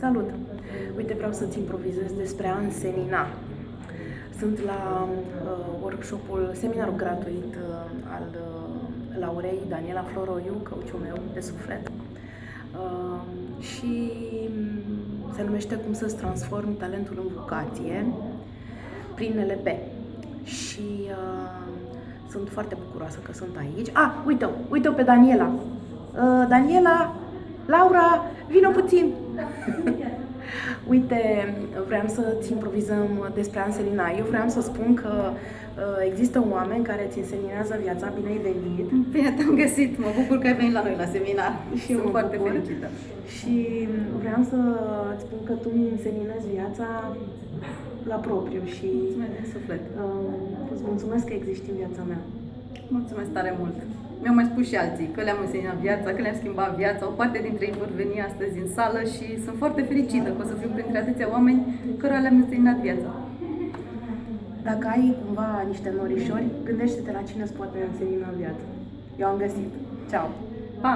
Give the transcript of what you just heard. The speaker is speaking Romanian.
Salut! Uite, vreau să-ți improvizez despre a însemina. Sunt la uh, workshopul, seminarul gratuit uh, al uh, Laurei Daniela Floroiu, căuciul meu de suflet. Uh, și mm, se numește Cum să-ți transformi talentul în vocație prin NLP. Și uh, sunt foarte bucuroasă că sunt aici. Ah, uite-o, uite-o pe Daniela. Uh, Daniela, Laura, vină puțin! Uite, vreau să-ți improvizăm despre Anselina. Eu vreau să spun că uh, există oameni care ți înseninează viața. Bine ai venit! Bine te-am găsit! Mă bucur că ai venit la noi la seminar. Și Sunt eu foarte bucur. fericită. Și vreau să spun că tu mi înseninezi viața la propriu și Mulțumesc din suflet. uh, îți mulțumesc că existi în viața mea. Mulțumesc tare mult. Mi-au mai spus și alții că le-am însegnat viața, că le-am schimbat viața. O parte dintre ei vor veni astăzi în sală și sunt foarte fericită că o să fiu printre atâția oameni cărora le-am însegnat viața. Dacă ai cumva niște norișori, gândește-te la cine îți poate însemina viața. Eu am găsit. Ceau! Pa!